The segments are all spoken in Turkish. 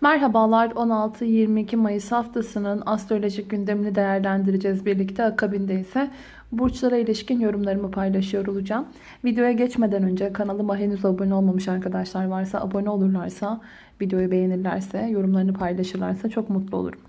Merhabalar 16-22 Mayıs haftasının astrolojik gündemini değerlendireceğiz birlikte. Akabinde ise burçlara ilişkin yorumlarımı paylaşıyor olacağım. Videoya geçmeden önce kanalıma henüz abone olmamış arkadaşlar varsa abone olurlarsa, videoyu beğenirlerse, yorumlarını paylaşırlarsa çok mutlu olurum.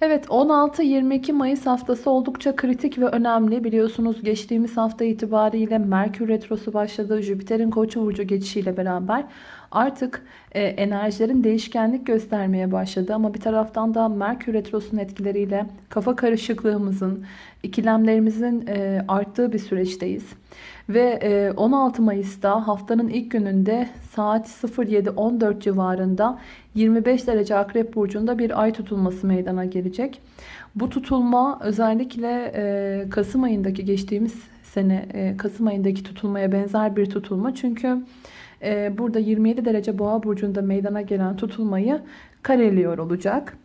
Evet 16-22 Mayıs haftası oldukça kritik ve önemli. Biliyorsunuz geçtiğimiz hafta itibariyle Merkür Retrosu başladı. Jüpiter'in Koç burcu geçişiyle beraber artık e, enerjilerin değişkenlik göstermeye başladı. Ama bir taraftan da Merkür Retrosu'nun etkileriyle kafa karışıklığımızın, ikilemlerimizin e, arttığı bir süreçteyiz. Ve 16 e, Mayıs'ta haftanın ilk gününde saat 07.14 civarında 25 derece Akrep Burcu'nda bir ay tutulması meydana gelecek. Bu tutulma özellikle e, Kasım ayındaki geçtiğimiz sene e, Kasım ayındaki tutulmaya benzer bir tutulma. Çünkü burada 27 derece Boğa Burcu'nda meydana gelen tutulmayı kareliyor olacak.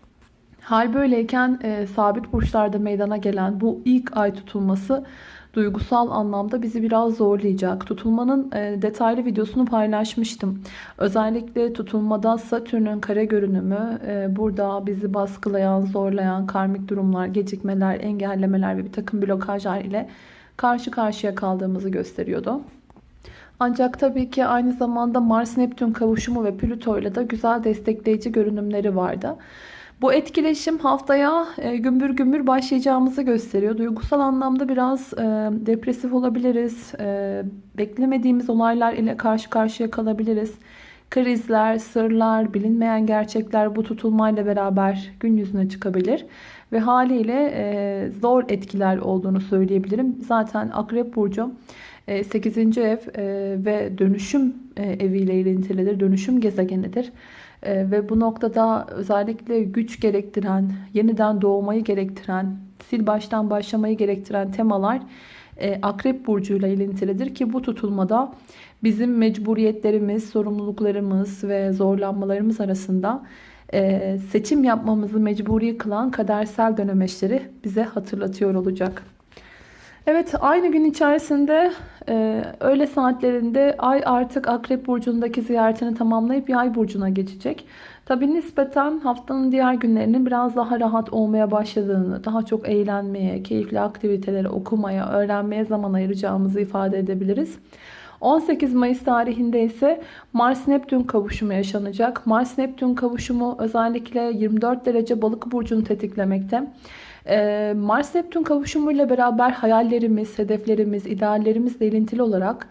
Hal böyleyken sabit burçlarda meydana gelen bu ilk ay tutulması duygusal anlamda bizi biraz zorlayacak. Tutulmanın e, detaylı videosunu paylaşmıştım. Özellikle tutulmada Satürn'ün kare görünümü e, burada bizi baskılayan, zorlayan karmik durumlar, gecikmeler, engellemeler ve bir takım blokajlar ile karşı karşıya kaldığımızı gösteriyordu. Ancak tabii ki aynı zamanda Mars-Neptün kavuşumu ve Plüto ile de güzel destekleyici görünümleri vardı. Bu etkileşim haftaya e, gümbür gümbür başlayacağımızı gösteriyor. Duygusal anlamda biraz e, depresif olabiliriz. E, beklemediğimiz olaylar ile karşı karşıya kalabiliriz. Krizler, sırlar, bilinmeyen gerçekler bu tutulmayla beraber gün yüzüne çıkabilir. Ve haliyle e, zor etkiler olduğunu söyleyebilirim. Zaten Akrep Burcu 8. E, ev e, ve dönüşüm e, eviyle ilintilidir. Dönüşüm gezegenidir. Ve bu noktada özellikle güç gerektiren, yeniden doğmayı gerektiren, sil baştan başlamayı gerektiren temalar Akrep Burcu'yla ilintilidir ki bu tutulmada bizim mecburiyetlerimiz, sorumluluklarımız ve zorlanmalarımız arasında seçim yapmamızı mecburi kılan kadersel dönemeçleri bize hatırlatıyor olacak. Evet aynı gün içerisinde e, öğle saatlerinde ay artık Akrep Burcu'ndaki ziyaretini tamamlayıp Yay Burcu'na geçecek. Tabi nispeten haftanın diğer günlerinin biraz daha rahat olmaya başladığını, daha çok eğlenmeye, keyifli aktivitelere, okumaya, öğrenmeye zaman ayıracağımızı ifade edebiliriz. 18 Mayıs tarihinde ise Mars-Neptün kavuşumu yaşanacak. Mars-Neptün kavuşumu özellikle 24 derece balık burcunu tetiklemekte. Ee, Mars-Neptün kavuşumuyla beraber hayallerimiz, hedeflerimiz, ideallerimizle ilintili olarak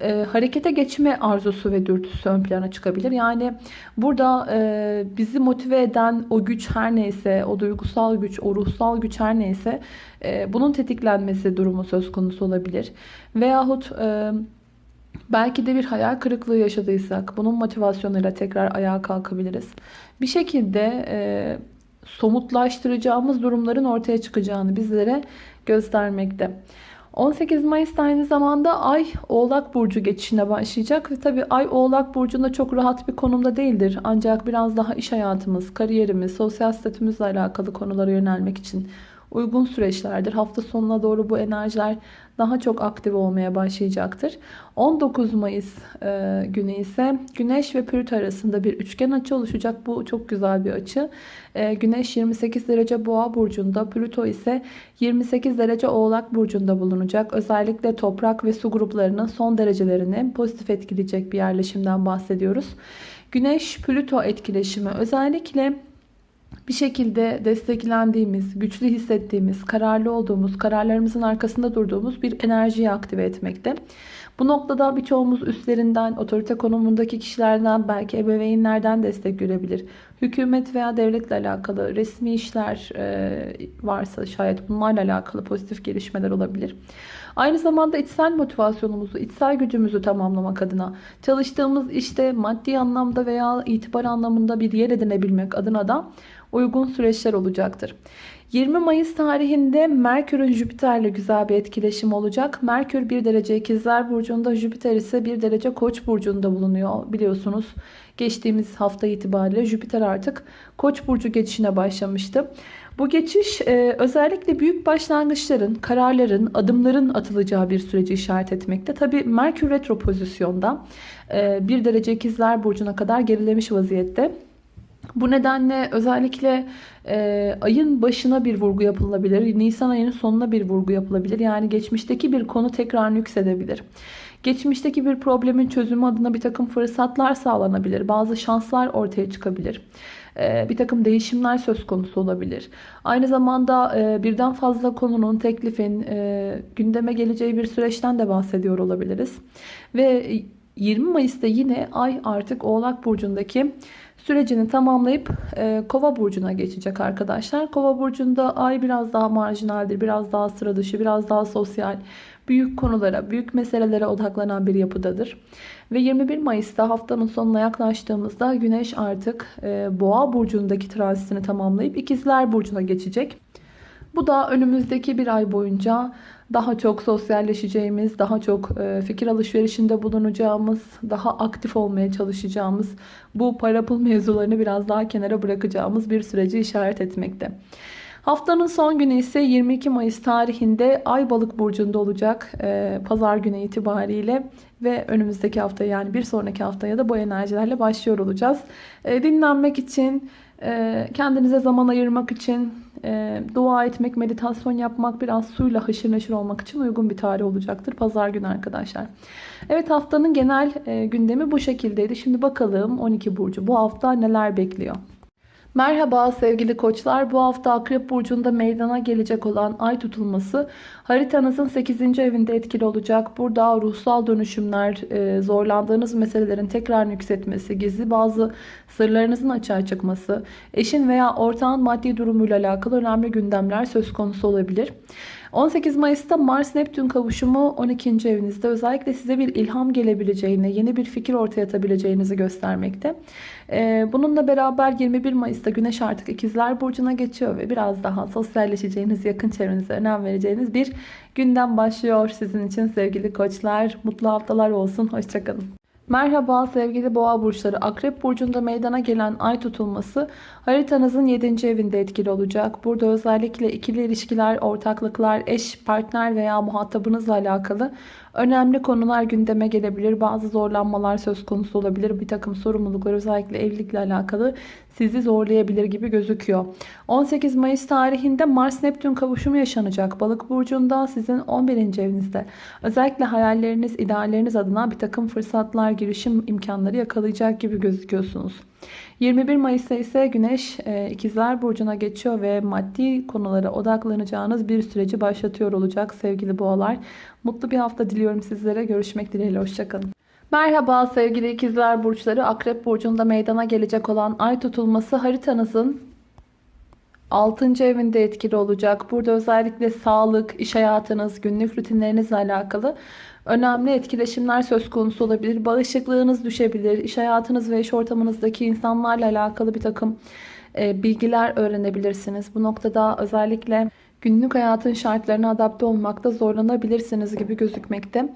e, harekete geçme arzusu ve dürtüsü ön plana çıkabilir. Yani burada e, bizi motive eden o güç her neyse, o duygusal güç, o ruhsal güç her neyse e, bunun tetiklenmesi durumu söz konusu olabilir. Veyahut... E, Belki de bir hayal kırıklığı yaşadıysak bunun motivasyonuyla tekrar ayağa kalkabiliriz. Bir şekilde e, somutlaştıracağımız durumların ortaya çıkacağını bizlere göstermekte. 18 Mayıs'ta aynı zamanda Ay Oğlak Burcu geçişine başlayacak. Ve tabi Ay Oğlak Burcu'nda çok rahat bir konumda değildir. Ancak biraz daha iş hayatımız, kariyerimiz, sosyal statümüzle alakalı konulara yönelmek için uygun süreçlerdir. Hafta sonuna doğru bu enerjiler daha çok aktif olmaya başlayacaktır. 19 Mayıs e, günü ise Güneş ve Plüto arasında bir üçgen açı oluşacak. Bu çok güzel bir açı. E, Güneş 28 derece Boğa burcunda, Plüto ise 28 derece Oğlak burcunda bulunacak. Özellikle toprak ve su gruplarının son derecelerini pozitif etkileyecek bir yerleşimden bahsediyoruz. Güneş Plüto etkileşimi özellikle bir şekilde desteklendiğimiz, güçlü hissettiğimiz, kararlı olduğumuz, kararlarımızın arkasında durduğumuz bir enerjiyi aktive etmekte. Bu noktada birçoğumuz üstlerinden, otorite konumundaki kişilerden, belki ebeveynlerden destek görebilir. Hükümet veya devletle alakalı resmi işler varsa şayet bunlarla alakalı pozitif gelişmeler olabilir. Aynı zamanda içsel motivasyonumuzu, içsel gücümüzü tamamlamak adına çalıştığımız işte maddi anlamda veya itibar anlamında bir yer edinebilmek adına da uygun süreçler olacaktır. 20 Mayıs tarihinde Merkür'ün Jüpiter'le güzel bir etkileşim olacak. Merkür 1 derece ikizler burcunda, Jüpiter ise 1 derece koç burcunda bulunuyor biliyorsunuz. Geçtiğimiz hafta itibariyle Jüpiter artık koç burcu geçişine başlamıştı. Bu geçiş e, özellikle büyük başlangıçların, kararların, adımların atılacağı bir süreci işaret etmekte. Tabi Merkür retro pozisyonda e, 1 derece ikizler burcuna kadar gerilemiş vaziyette. Bu nedenle özellikle e, ayın başına bir vurgu yapılabilir. Nisan ayının sonuna bir vurgu yapılabilir. Yani geçmişteki bir konu tekrar nüksedebilir. Geçmişteki bir problemin çözümü adına bir takım fırsatlar sağlanabilir. Bazı şanslar ortaya çıkabilir. E, bir takım değişimler söz konusu olabilir. Aynı zamanda e, birden fazla konunun, teklifin e, gündeme geleceği bir süreçten de bahsediyor olabiliriz. Ve 20 Mayıs'ta yine ay artık Oğlak Burcu'ndaki sürecini tamamlayıp e, Kova burcuna geçecek arkadaşlar. Kova burcunda ay biraz daha marjinaldir, biraz daha sıra dışı, biraz daha sosyal, büyük konulara, büyük meselelere odaklanan bir yapıdadır. Ve 21 Mayıs'ta haftanın sonuna yaklaştığımızda Güneş artık e, Boğa burcundaki transitini tamamlayıp İkizler burcuna geçecek. Bu da önümüzdeki bir ay boyunca daha çok sosyalleşeceğimiz, daha çok e, fikir alışverişinde bulunacağımız, daha aktif olmaya çalışacağımız, bu para pul mevzularını biraz daha kenara bırakacağımız bir süreci işaret etmekte. Haftanın son günü ise 22 Mayıs tarihinde Ay Balık burcunda olacak e, pazar günü itibariyle ve önümüzdeki hafta yani bir sonraki haftaya da bu enerjilerle başlıyor olacağız. E, dinlenmek için, kendinize zaman ayırmak için, dua etmek, meditasyon yapmak, biraz suyla haşır neşir olmak için uygun bir tarih olacaktır. Pazar günü arkadaşlar. Evet haftanın genel gündemi bu şekildeydi. Şimdi bakalım 12 burcu bu hafta neler bekliyor? Merhaba sevgili koçlar. Bu hafta Akrep Burcu'nda meydana gelecek olan ay tutulması haritanızın 8. evinde etkili olacak. Burada ruhsal dönüşümler, e, zorlandığınız meselelerin tekrar yükseltmesi, gizli bazı sırlarınızın açığa çıkması, eşin veya ortağın maddi durumuyla alakalı önemli gündemler söz konusu olabilir. 18 Mayıs'ta Mars-Neptün kavuşumu 12. evinizde özellikle size bir ilham gelebileceğini, yeni bir fikir ortaya atabileceğinizi göstermekte. Ee, bununla beraber 21 Mayıs'ta Güneş artık İkizler Burcu'na geçiyor ve biraz daha sosyalleşeceğiniz, yakın çevrenize önem vereceğiniz bir gündem başlıyor sizin için sevgili koçlar. Mutlu haftalar olsun. Hoşçakalın. Merhaba sevgili boğa burçları. Akrep burcunda meydana gelen ay tutulması haritanızın 7. evinde etkili olacak. Burada özellikle ikili ilişkiler, ortaklıklar, eş, partner veya muhatabınızla alakalı önemli konular gündeme gelebilir. Bazı zorlanmalar söz konusu olabilir. Bir takım sorumluluklar özellikle evlilikle alakalı sizi zorlayabilir gibi gözüküyor. 18 Mayıs tarihinde Mars-Neptün kavuşumu yaşanacak. Balık burcunda sizin 11. evinizde. Özellikle hayalleriniz, idealleriniz adına bir takım fırsatlar, girişim imkanları yakalayacak gibi gözüküyorsunuz. 21 Mayıs'ta ise Güneş e, İkizler Burcu'na geçiyor ve maddi konulara odaklanacağınız bir süreci başlatıyor olacak sevgili boğalar. Mutlu bir hafta diliyorum sizlere. Görüşmek dileğiyle. Hoşçakalın. Merhaba sevgili ikizler burçları. Akrep burcunda meydana gelecek olan ay tutulması haritanızın 6. evinde etkili olacak. Burada özellikle sağlık, iş hayatınız, günlük rutinlerinizle alakalı önemli etkileşimler söz konusu olabilir. Bağışıklığınız düşebilir. İş hayatınız ve iş ortamınızdaki insanlarla alakalı bir takım e, bilgiler öğrenebilirsiniz. Bu noktada özellikle günlük hayatın şartlarına adapte olmakta zorlanabilirsiniz gibi gözükmekte.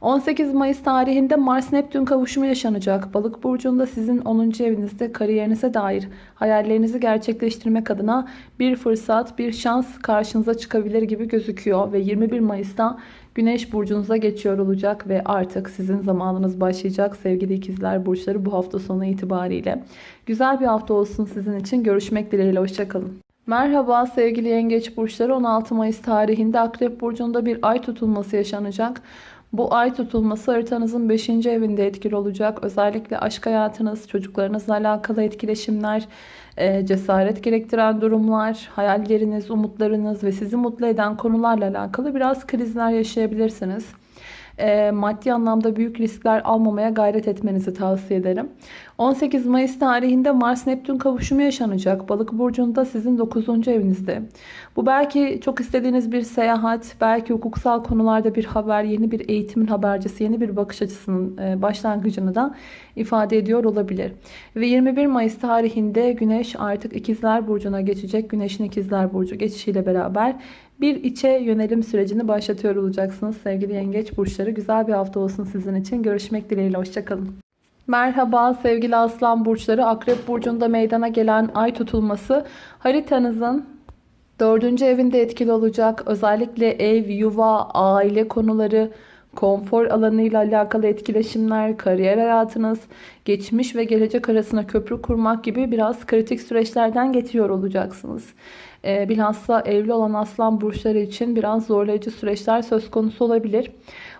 18 Mayıs tarihinde Mars-Neptün kavuşumu yaşanacak. Balık burcunda sizin 10. evinizde kariyerinize dair hayallerinizi gerçekleştirmek adına bir fırsat, bir şans karşınıza çıkabilir gibi gözüküyor. Ve 21 Mayıs'ta Güneş burcunuza geçiyor olacak ve artık sizin zamanınız başlayacak sevgili ikizler burçları bu hafta sonu itibariyle. Güzel bir hafta olsun sizin için. Görüşmek dileğiyle. Hoşçakalın. Merhaba sevgili yengeç burçları 16 Mayıs tarihinde Akrep Burcu'nda bir ay tutulması yaşanacak. Bu ay tutulması haritanızın 5. evinde etkili olacak. Özellikle aşk hayatınız, çocuklarınızla alakalı etkileşimler, e, cesaret gerektiren durumlar, hayalleriniz, umutlarınız ve sizi mutlu eden konularla alakalı biraz krizler yaşayabilirsiniz e, maddi anlamda büyük riskler almamaya gayret etmenizi tavsiye ederim. 18 Mayıs tarihinde Mars-Neptün kavuşumu yaşanacak. Balık burcunda sizin 9. evinizde. Bu belki çok istediğiniz bir seyahat, belki hukuksal konularda bir haber, yeni bir eğitimin habercisi, yeni bir bakış açısının e, başlangıcını da ifade ediyor olabilir. Ve 21 Mayıs tarihinde Güneş artık İkizler Burcu'na geçecek. Güneşin İkizler Burcu geçişiyle beraber bir içe yönelim sürecini başlatıyor olacaksınız sevgili yengeç burçları. Güzel bir hafta olsun sizin için. Görüşmek dileğiyle. Hoşçakalın. Merhaba sevgili aslan burçları. Akrep burcunda meydana gelen ay tutulması haritanızın dördüncü evinde etkili olacak. Özellikle ev, yuva, aile konuları, konfor alanıyla alakalı etkileşimler, kariyer hayatınız, geçmiş ve gelecek arasında köprü kurmak gibi biraz kritik süreçlerden geçiyor olacaksınız. Ee, bilhassa evli olan aslan burçları için biraz zorlayıcı süreçler söz konusu olabilir.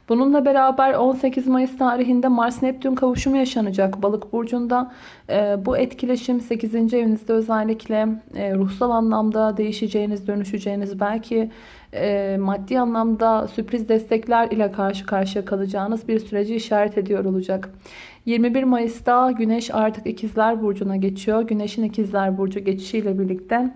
Bununla beraber 18 Mayıs tarihinde Mars-Neptün kavuşumu yaşanacak Balık burcunda. E, bu etkileşim 8. evinizde özellikle e, ruhsal anlamda değişeceğiniz, dönüşeceğiniz, belki e, maddi anlamda sürpriz destekler ile karşı karşıya kalacağınız bir süreci işaret ediyor olacak. 21 Mayıs'ta Güneş artık İkizler Burcu'na geçiyor. Güneş'in İkizler Burcu geçişiyle birlikte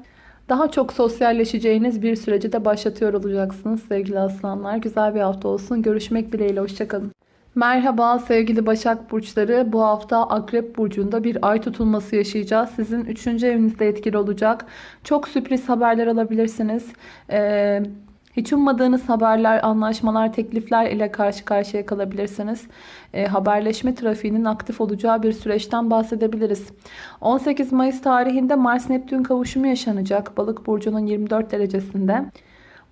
daha çok sosyalleşeceğiniz bir süreci de başlatıyor olacaksınız sevgili aslanlar. Güzel bir hafta olsun. Görüşmek dileğiyle. Hoşçakalın. Merhaba sevgili Başak Burçları. Bu hafta Akrep Burcu'nda bir ay tutulması yaşayacağız. Sizin 3. evinizde etkili olacak. Çok sürpriz haberler alabilirsiniz. Ee, hiç ummadığınız haberler, anlaşmalar, teklifler ile karşı karşıya kalabilirsiniz. E, haberleşme trafiğinin aktif olacağı bir süreçten bahsedebiliriz. 18 Mayıs tarihinde Mars-Neptün kavuşumu yaşanacak Balık burcunun 24 derecesinde.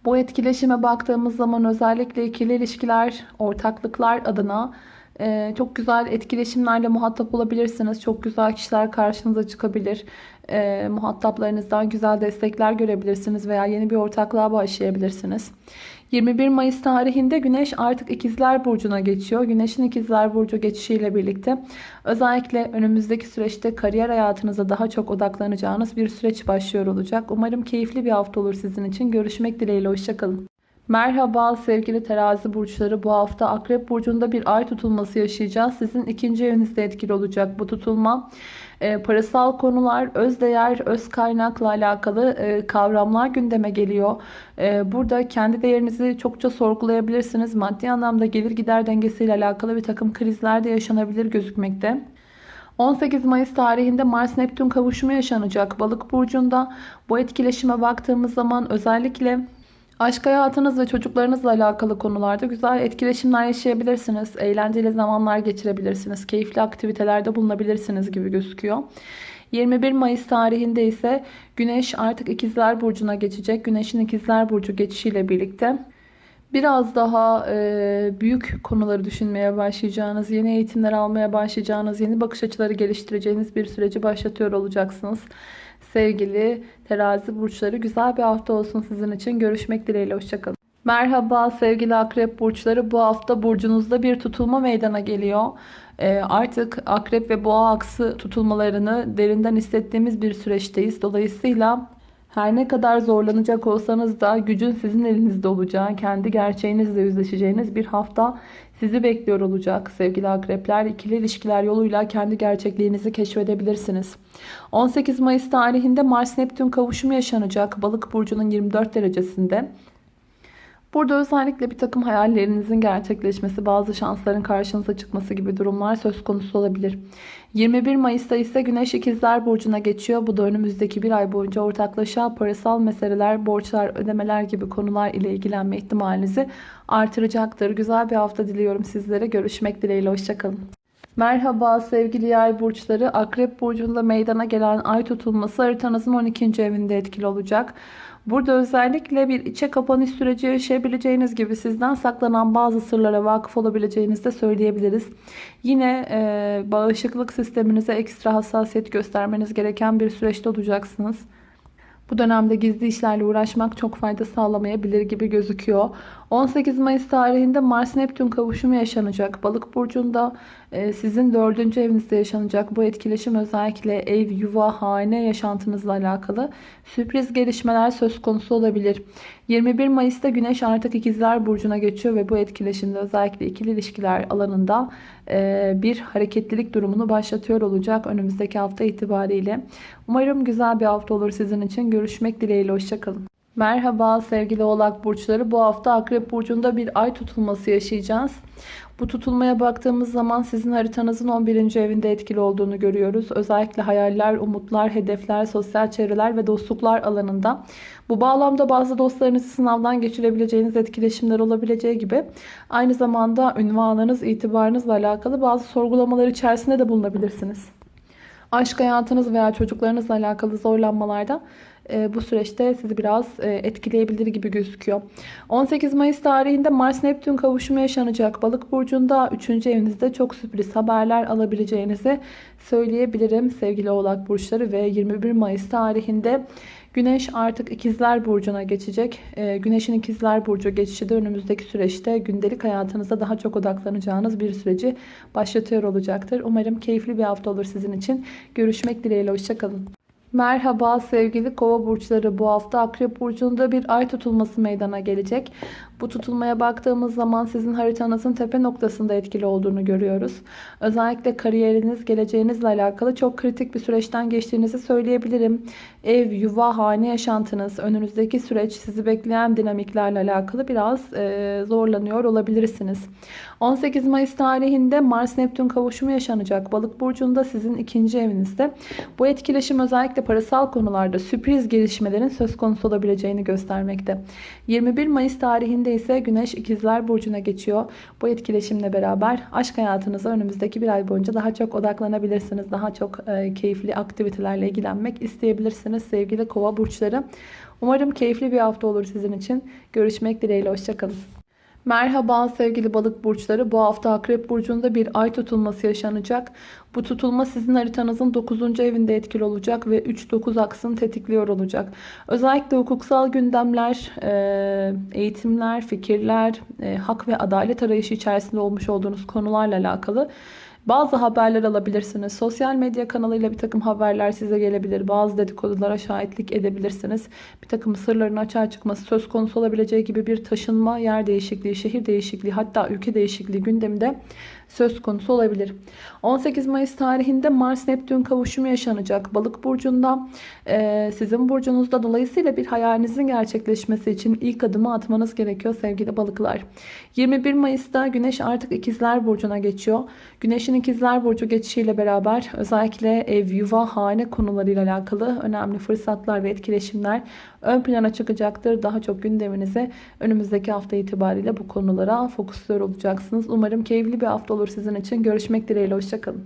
Bu etkileşime baktığımız zaman özellikle ikili ilişkiler, ortaklıklar adına e, çok güzel etkileşimlerle muhatap olabilirsiniz. Çok güzel kişiler karşınıza çıkabilir e, muhataplarınızdan güzel destekler görebilirsiniz veya yeni bir ortaklığa başlayabilirsiniz. 21 Mayıs tarihinde Güneş artık İkizler Burcu'na geçiyor. Güneş'in İkizler Burcu geçişiyle birlikte özellikle önümüzdeki süreçte kariyer hayatınıza daha çok odaklanacağınız bir süreç başlıyor olacak. Umarım keyifli bir hafta olur sizin için. Görüşmek dileğiyle. Hoşçakalın. Merhaba sevgili terazi burçları. Bu hafta Akrep Burcu'nda bir ay tutulması yaşayacağız. Sizin ikinci evinizde etkili olacak bu tutulma. E, parasal konular, öz değer, öz kaynakla alakalı e, kavramlar gündeme geliyor. E, burada kendi değerinizi çokça sorgulayabilirsiniz. Maddi anlamda gelir gider dengesiyle alakalı bir takım krizler de yaşanabilir gözükmekte. 18 Mayıs tarihinde Mars-Neptün kavuşumu yaşanacak Balık burcunda. Bu etkileşime baktığımız zaman özellikle Aşk hayatınız ve çocuklarınızla alakalı konularda güzel etkileşimler yaşayabilirsiniz. Eğlenceli zamanlar geçirebilirsiniz. Keyifli aktivitelerde bulunabilirsiniz gibi gözüküyor. 21 Mayıs tarihinde ise Güneş artık İkizler Burcu'na geçecek. Güneş'in İkizler Burcu geçişiyle birlikte biraz daha e, büyük konuları düşünmeye başlayacağınız, yeni eğitimler almaya başlayacağınız, yeni bakış açıları geliştireceğiniz bir süreci başlatıyor olacaksınız. Sevgili terazi burçları güzel bir hafta olsun sizin için. Görüşmek dileğiyle. Hoşçakalın. Merhaba sevgili akrep burçları. Bu hafta burcunuzda bir tutulma meydana geliyor. Ee, artık akrep ve boğa aksı tutulmalarını derinden hissettiğimiz bir süreçteyiz. Dolayısıyla her ne kadar zorlanacak olsanız da gücün sizin elinizde olacağı, kendi gerçeğinizle yüzleşeceğiniz bir hafta sizi bekliyor olacak sevgili akrepler. İkili ilişkiler yoluyla kendi gerçekliğinizi keşfedebilirsiniz. 18 Mayıs tarihinde Mars-Neptün kavuşumu yaşanacak Balık burcunun 24 derecesinde. Burada özellikle bir takım hayallerinizin gerçekleşmesi, bazı şansların karşınıza çıkması gibi durumlar söz konusu olabilir. 21 Mayıs'ta ise Güneş İkizler Burcu'na geçiyor. Bu da önümüzdeki bir ay boyunca ortaklaşa parasal meseleler, borçlar, ödemeler gibi konular ile ilgilenme ihtimalinizi artıracaktır. Güzel bir hafta diliyorum sizlere. Görüşmek dileğiyle. Hoşçakalın. Merhaba sevgili yay burçları. Akrep burcunda meydana gelen ay tutulması haritanızın 12. evinde etkili olacak. Burada özellikle bir içe kapanış süreci yaşayabileceğiniz gibi sizden saklanan bazı sırlara vakıf olabileceğinizi de söyleyebiliriz. Yine e, bağışıklık sisteminize ekstra hassasiyet göstermeniz gereken bir süreçte olacaksınız. Bu dönemde gizli işlerle uğraşmak çok fayda sağlamayabilir gibi gözüküyor. 18 Mayıs tarihinde Mars-Neptün kavuşumu yaşanacak. Balık burcunda e, sizin dördüncü evinizde yaşanacak bu etkileşim özellikle ev, yuva, hane yaşantınızla alakalı sürpriz gelişmeler söz konusu olabilir. 21 Mayıs'ta Güneş artık ikizler burcuna geçiyor ve bu etkileşimde özellikle ikili ilişkiler alanında e, bir hareketlilik durumunu başlatıyor olacak önümüzdeki hafta itibariyle. Umarım güzel bir hafta olur sizin için. Görüşmek dileğiyle. Hoşçakalın. Merhaba sevgili oğlak burçları. Bu hafta akrep burcunda bir ay tutulması yaşayacağız. Bu tutulmaya baktığımız zaman sizin haritanızın 11. evinde etkili olduğunu görüyoruz. Özellikle hayaller, umutlar, hedefler, sosyal çevreler ve dostluklar alanında. Bu bağlamda bazı dostlarınızı sınavdan geçirebileceğiniz etkileşimler olabileceği gibi aynı zamanda ünvanınız, itibarınızla alakalı bazı sorgulamalar içerisinde de bulunabilirsiniz. Aşk hayatınız veya çocuklarınızla alakalı zorlanmalarda e, bu süreçte sizi biraz e, etkileyebilir gibi gözüküyor. 18 Mayıs tarihinde Mars Neptün kavuşumu yaşanacak. Balık burcunda 3. evinizde çok sürpriz haberler alabileceğinizi söyleyebilirim sevgili Oğlak burçları ve 21 Mayıs tarihinde Güneş artık ikizler burcuna geçecek. Ee, Güneşin ikizler burcu geçişi de önümüzdeki süreçte gündelik hayatınızda daha çok odaklanacağınız bir süreci başlatıyor olacaktır. Umarım keyifli bir hafta olur sizin için. Görüşmek dileğiyle. Hoşçakalın. Merhaba sevgili kova burçları. Bu hafta akrep burcunda bir ay tutulması meydana gelecek. Bu tutulmaya baktığımız zaman sizin haritanızın tepe noktasında etkili olduğunu görüyoruz. Özellikle kariyeriniz, geleceğinizle alakalı çok kritik bir süreçten geçtiğinizi söyleyebilirim. Ev, yuva, hane yaşantınız, önünüzdeki süreç sizi bekleyen dinamiklerle alakalı biraz e, zorlanıyor olabilirsiniz. 18 Mayıs tarihinde Mars-Neptün kavuşumu yaşanacak. Balık burcunda sizin ikinci evinizde. Bu etkileşim özellikle parasal konularda sürpriz gelişmelerin söz konusu olabileceğini göstermekte. 21 Mayıs tarihinde ise Güneş ikizler burcuna geçiyor. Bu etkileşimle beraber aşk hayatınıza önümüzdeki bir ay boyunca daha çok odaklanabilirsiniz. Daha çok e, keyifli aktivitelerle ilgilenmek isteyebilirsiniz sevgili kova burçları. Umarım keyifli bir hafta olur sizin için. Görüşmek dileğiyle. Hoşçakalın. Merhaba sevgili balık burçları. Bu hafta Akrep Burcu'nda bir ay tutulması yaşanacak. Bu tutulma sizin haritanızın 9. evinde etkili olacak ve 3-9 aksını tetikliyor olacak. Özellikle hukuksal gündemler, e, eğitimler, fikirler, e, hak ve adalet arayışı içerisinde olmuş olduğunuz konularla alakalı bazı haberler alabilirsiniz. Sosyal medya kanalıyla bir takım haberler size gelebilir. Bazı dedikodulara şahitlik edebilirsiniz. Bir takım sırların açığa çıkması söz konusu olabileceği gibi bir taşınma, yer değişikliği, şehir değişikliği hatta ülke değişikliği gündeminde söz konusu olabilir. 18 Mayıs tarihinde Mars-Neptün kavuşumu yaşanacak. Balık burcunda e, sizin burcunuzda dolayısıyla bir hayalinizin gerçekleşmesi için ilk adımı atmanız gerekiyor sevgili balıklar. 21 Mayıs'ta Güneş artık ikizler burcuna geçiyor. Güneşin ikizler burcu geçişiyle beraber özellikle ev, yuva, hane konularıyla alakalı önemli fırsatlar ve etkileşimler ön plana çıkacaktır. Daha çok gündeminize önümüzdeki hafta itibariyle bu konulara fokusluyor olacaksınız. Umarım keyifli bir hafta olur sizin için. Görüşmek dileğiyle. Hoşçakalın.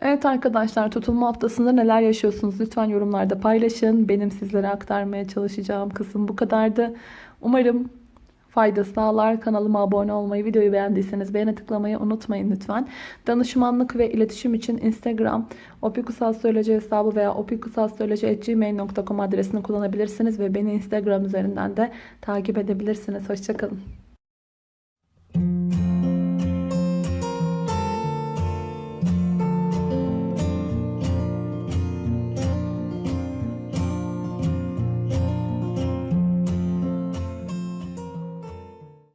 Evet arkadaşlar tutulma haftasında neler yaşıyorsunuz lütfen yorumlarda paylaşın. Benim sizlere aktarmaya çalışacağım kısım bu kadardı. Umarım fayda sağlar. Kanalıma abone olmayı, videoyu beğendiyseniz beğene tıklamayı unutmayın lütfen. Danışmanlık ve iletişim için Instagram opikusastroloji hesabı veya opikusastroloji.gmail.com adresini kullanabilirsiniz ve beni Instagram üzerinden de takip edebilirsiniz. Hoşçakalın.